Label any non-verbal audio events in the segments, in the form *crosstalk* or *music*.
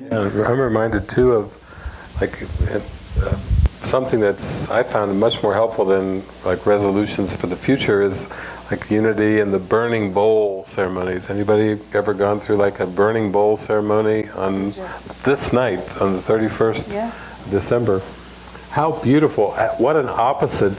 Yeah, I'm reminded too of like uh, something that's I found much more helpful than like resolutions for the future is like unity and the burning bowl ceremonies. Anybody ever gone through like a burning bowl ceremony on this night on the 31st Yeah. December? How beautiful! Uh, What an opposite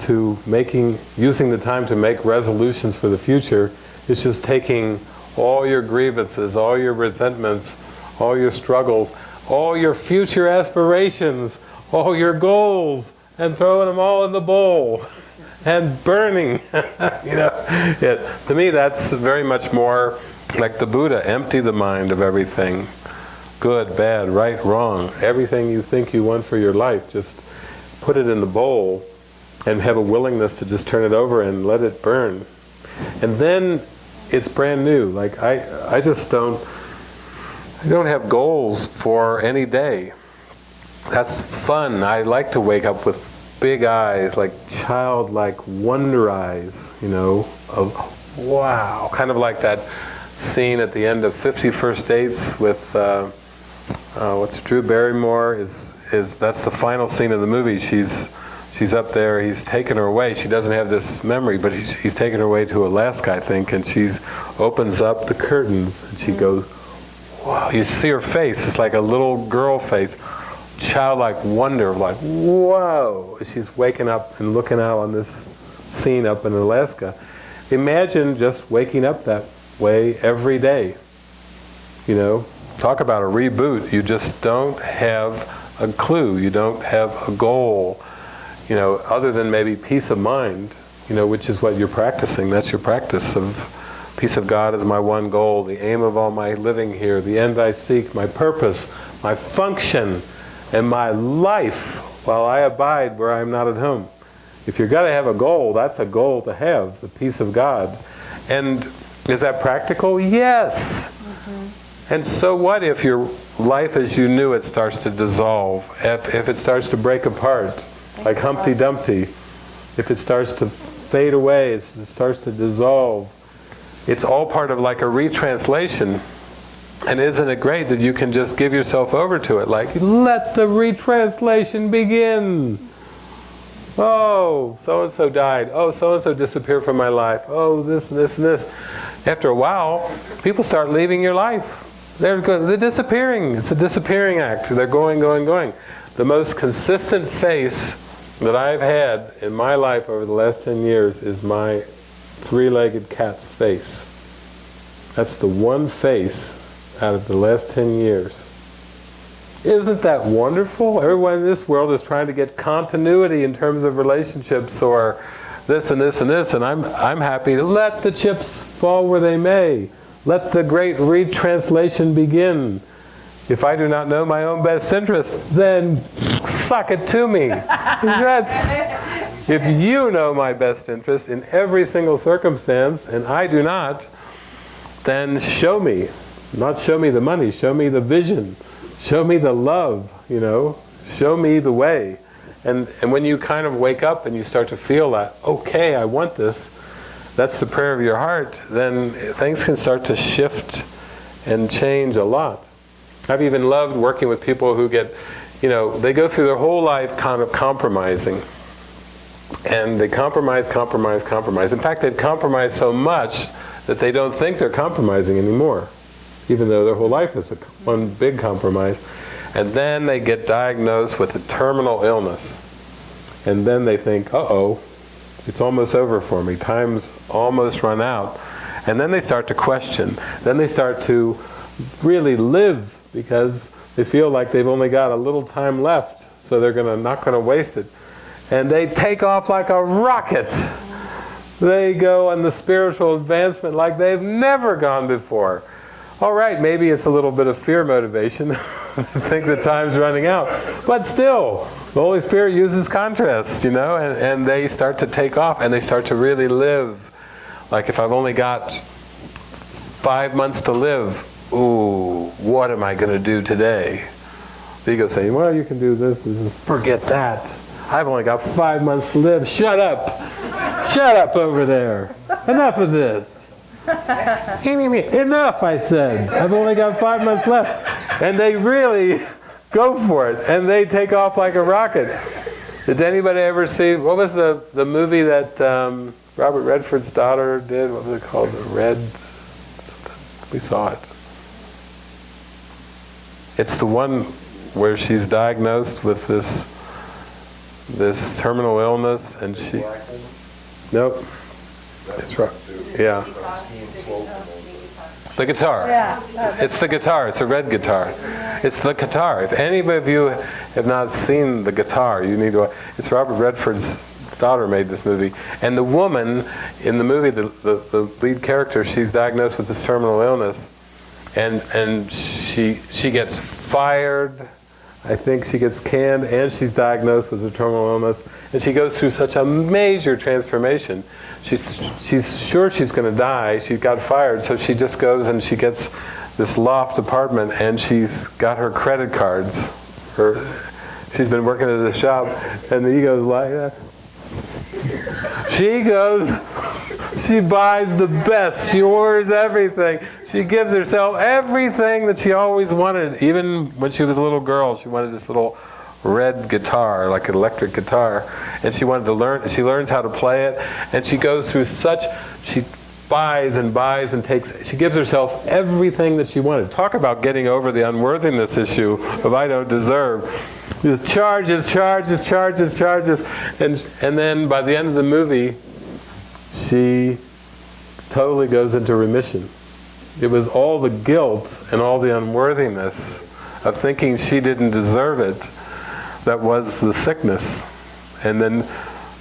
to making using the time to make resolutions for the future. It's just taking all your grievances, all your resentments, all your struggles, all your future aspirations, all your goals, and throwing them all in the bowl and burning. *laughs* you know, it, to me, that's very much more like the Buddha. Empty the mind of everything, good, bad, right, wrong, everything you think you want for your life. Just put it in the bowl, and have a willingness to just turn it over and let it burn. And then it's brand new. Like I, I just don't. I don't have goals for any day. That's fun. I like to wake up with big eyes, like childlike wonder eyes, you know, of wow. Kind of like that scene at the end of 50 First Dates with, uh, uh, what's Drew Barrymore, is, is, that's the final scene of the movie. She's, she's up there, he's taken her away. She doesn't have this memory, but he's, he's taken her away to Alaska, I think, and she's opens up the curtains and she goes, wow. You see her face, it's like a little girl face childlike wonder, like, whoa, she's waking up and looking out on this scene up in Alaska. Imagine just waking up that way every day. You know, talk about a reboot. You just don't have a clue. You don't have a goal, you know, other than maybe peace of mind, you know, which is what you're practicing. That's your practice of peace of God is my one goal, the aim of all my living here, the end I seek, my purpose, my function, and my life while I abide where I am not at home. If you're going to have a goal, that's a goal to have, the peace of God. And is that practical? Yes. Mm-hmm. And so what if your life as you knew it starts to dissolve? If, if it starts to break apart, like Humpty Dumpty, if it starts to fade away, it starts to dissolve, it's all part of like a retranslation. And isn't it great that you can just give yourself over to it? Like, let the retranslation begin. Oh, so-and-so died. Oh, so-and-so disappeared from my life. Oh, this and this and this. After a while, people start leaving your life. They're, they're disappearing. It's a disappearing act. They're going, going, going. The most consistent face that I've had in my life over the last 10 years is my three-legged cat's face. That's the one face out of the last 10 years. Isn't that wonderful? Everyone in this world is trying to get continuity in terms of relationships or this and this and this, and I'm, I'm happy to let the chips fall where they may. Let the great retranslation begin. If I do not know my own best interest, then suck it to me. *laughs* That's, if you know my best interest in every single circumstance, and I do not, then show me. Not show me the money, show me the vision. Show me the love, you know. Show me the way. And, and when you kind of wake up and you start to feel that, okay, I want this, that's the prayer of your heart, then things can start to shift and change a lot. I've even loved working with people who get, you know, they go through their whole life kind of compromising. And they compromise, compromise, compromise. In fact, they've compromised so much that they don't think they're compromising anymore, even though their whole life is a, one big compromise. And then they get diagnosed with a terminal illness. And then they think, uh-oh, it's almost over for me. Time's almost run out. And then they start to question. Then they start to really live because they feel like they've only got a little time left, so they're gonna not gonna waste it. And they take off like a rocket. They go on the spiritual advancement like they've never gone before. All right, maybe it's a little bit of fear motivation. I *laughs* think the time's running out. But still, the Holy Spirit uses contrast, you know, and, and they start to take off and they start to really live. Like if I've only got five months to live, ooh, what am I going to do today? The ego saying, well, you can do this, this, this. Forget that. I've only got five months to live. Shut up. Shut up over there. Enough of this. Enough, I said. I've only got five months left. and they really go for it, and they take off like a rocket. Did anybody ever see, what was the, the movie that um, Robert Redford's daughter did? What was it called? The Red, we saw it. It's the one where she's diagnosed with this this terminal illness and she nope. It's right yeah. The guitar. Yeah. it's the guitar it's a red guitar. It's the guitar. If any of you have not seen the guitar you need to it's robert redford's daughter made this movie. And the woman in the movie the, the, the lead character she's diagnosed with this terminal illness. And and she she gets fired I think she gets canned and she's diagnosed with a terminal illness and she goes through such a major transformation. She's, she's sure she's going to die. She got fired, so she just goes and she gets this loft apartment and she's got her credit cards. Her, she's been working at the shop and the ego's like that. She goes, she buys the best. She orders everything. She gives herself everything that she always wanted. Even when she was a little girl, she wanted this little red guitar, like an electric guitar. And she wanted to learn, she learns how to play it. And she goes through such, she buys and buys and takes, she gives herself everything that she wanted. Talk about getting over the unworthiness issue of I don't deserve. Just charges, charges, charges, charges. And, and then by the end of the movie, she totally goes into remission. It was all the guilt and all the unworthiness of thinking she didn't deserve it that was the sickness. And then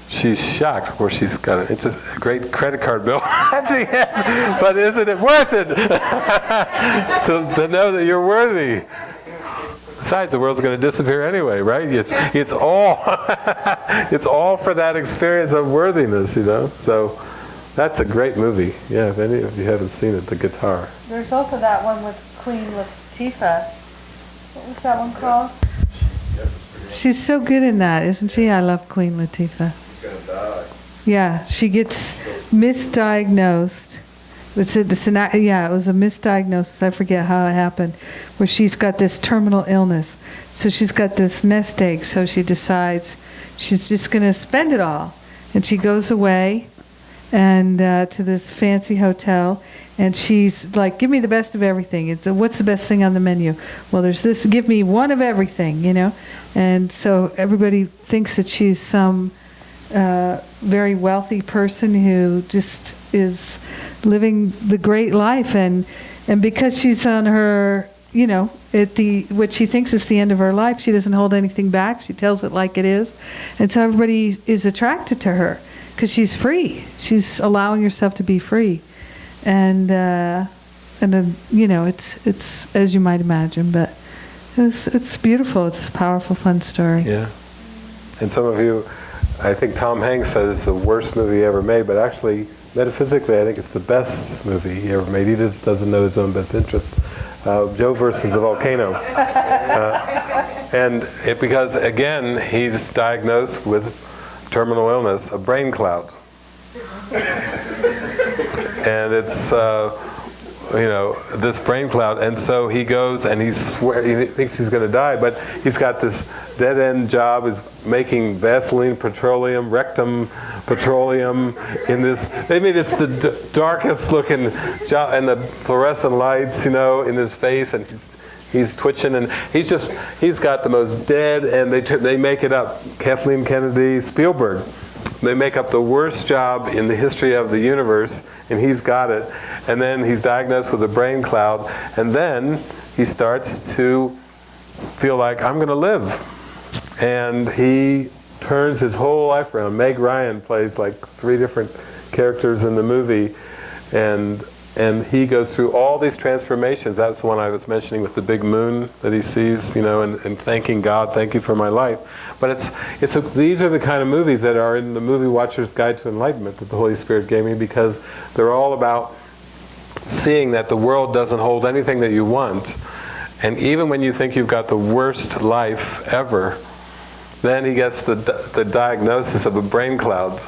she's shocked where she's got a, it's just a great credit card bill *laughs* at the end. But isn't it worth it *laughs* to, to know that you're worthy? Besides, the world's going to disappear anyway, right? It's, it's all *laughs* it's all for that experience of worthiness, you know. So that's a great movie. Yeah, if any of you haven't seen it, The Guitar. There's also that one with Queen Latifah. What was that one called? She's so good in that, isn't she? I love Queen Latifah. He's gonna die. Yeah, she gets misdiagnosed. It's a, it's an, yeah, it was a misdiagnosis. I forget how it happened, where she's got this terminal illness. So she's got this nest egg. So she decides she's just going to spend it all, and she goes away, and uh, to this fancy hotel, and she's like, "Give me the best of everything." It's what's the best thing on the menu? Well, there's this. Give me one of everything, you know. And so everybody thinks that she's some uh, very wealthy person who just is living the great life and and because she's on her you know at the what she thinks is the end of her life she doesn't hold anything back she tells it like it is and so everybody is attracted to her because she's free she's allowing herself to be free and uh, and then you know it's it's as you might imagine but it's it's beautiful it's a powerful fun story Yeah. And some of you, I think Tom Hanks said it's the worst movie ever made, but actually, metaphysically, I think it's the best movie he ever made. He just doesn't know his own best interest. Uh, Joe versus the volcano. Uh, and it, because, again, he's diagnosed with terminal illness, a brain cloud. and it's, uh, you know, this brain cloud. And so he goes and he swear he thinks he's going to die, but he's got this dead end job is making Vaseline petroleum, rectum petroleum in this. I mean, it's the darkest looking job, and the fluorescent lights, you know, in his face, and he's. He's twitching, and he's just—he's got the most dead, and they they make it up. Kathleen Kennedy, Spielberg, they make up the worst job in the history of the universe, and he's got it. And then he's diagnosed with a brain cloud, and then he starts to feel like, I'm going to live. And he turns his whole life around. Meg Ryan plays like three different characters in the movie, and and he goes through all these transformations. That's the one I was mentioning with the big moon that he sees, you know, and, and thanking God, thank you for my life. But it's, it's a, these are the kind of movies that are in the Movie Watcher's Guide to Enlightenment that the Holy Spirit gave me because they're all about seeing that the world doesn't hold anything that you want. And even when you think you've got the worst life ever, then he gets the, the diagnosis of a brain cloud.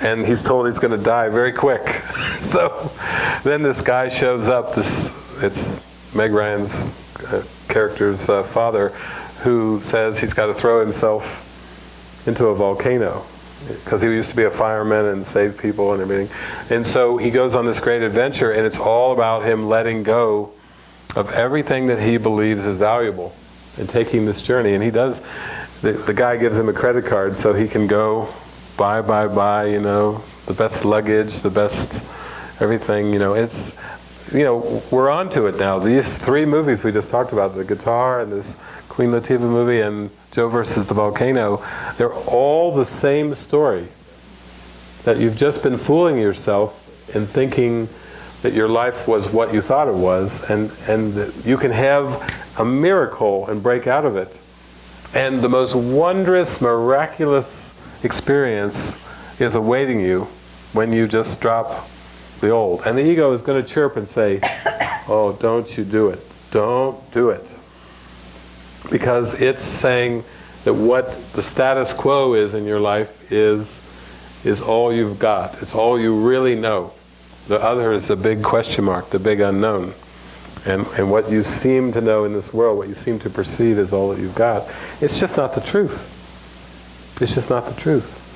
And he's told he's going to die very quick. *laughs* so then this guy shows up, this, it's Meg Ryan's uh, character's uh, father, who says he's got to throw himself into a volcano because he used to be a fireman and save people and everything. And so he goes on this great adventure, and it's all about him letting go of everything that he believes is valuable and taking this journey. And he does, the, the guy gives him a credit card so he can go buy, buy, buy, you know, the best luggage, the best everything, you know. It's, you know, we're on to it now. These three movies we just talked about, the guitar and this Queen Latifah movie and Joe versus the volcano, they're all the same story. That you've just been fooling yourself and thinking that your life was what you thought it was, and, and that you can have a miracle and break out of it. And the most wondrous, miraculous experience is awaiting you when you just drop the old. And the ego is going to chirp and say, oh, don't you do it. Don't do it. Because it's saying that what the status quo is in your life is, is all you've got. It's all you really know. The other is the big question mark, the big unknown. And, and what you seem to know in this world, what you seem to perceive is all that you've got. It's just not the truth. It's just not the truth.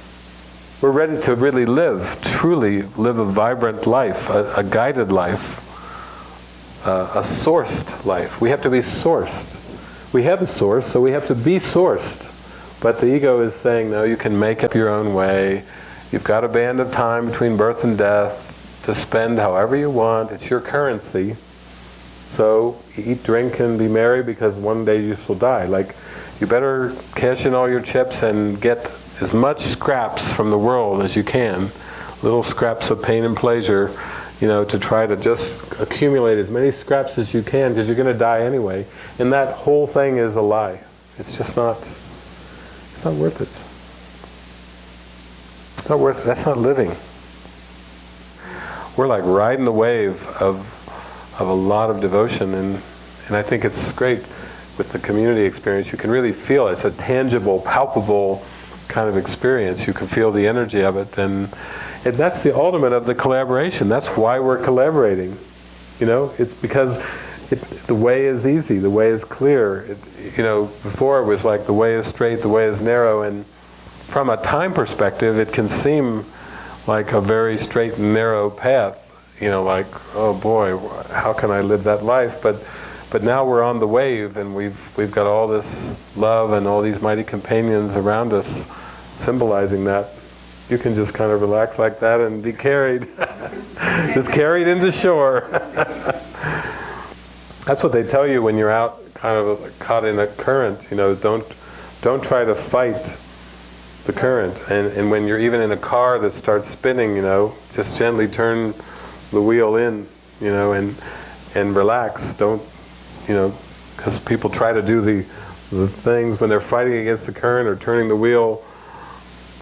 We're ready to really live, truly live a vibrant life, a, a guided life, uh, a sourced life. We have to be sourced. We have a source, so we have to be sourced. But the ego is saying, no, you can make up your own way. You've got a band of time between birth and death to spend however you want. It's your currency. So eat, drink, and be merry because one day you shall die. Like, you better cash in all your chips and get as much scraps from the world as you can, little scraps of pain and pleasure, you know, to try to just accumulate as many scraps as you can because you're going to die anyway. And that whole thing is a lie. It's just not, it's not worth it. It's not worth it. That's not living. We're like riding the wave of, of a lot of devotion and, and I think it's great with the community experience. You can really feel it. It's a tangible, palpable, kind of experience. You can feel the energy of it, and, and that's the ultimate of the collaboration. That's why we're collaborating. You know, it's because it, the way is easy, the way is clear. It, you know, before it was like the way is straight, the way is narrow, and from a time perspective, it can seem like a very straight and narrow path. You know, like, oh boy, how can I live that life? But but now we're on the wave and we've, we've got all this love and all these mighty companions around us symbolizing that. You can just kind of relax like that and be carried. *laughs* just carried into shore. *laughs* That's what they tell you when you're out kind of caught in a current, you know, don't, don't try to fight the current. And, and when you're even in a car that starts spinning, you know, just gently turn the wheel in, you know, and, and relax. Don't you know, because people try to do the, the things when they're fighting against the current or turning the wheel,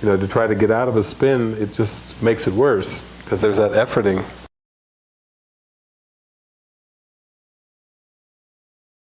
you know, to try to get out of a spin, it just makes it worse because there's that efforting.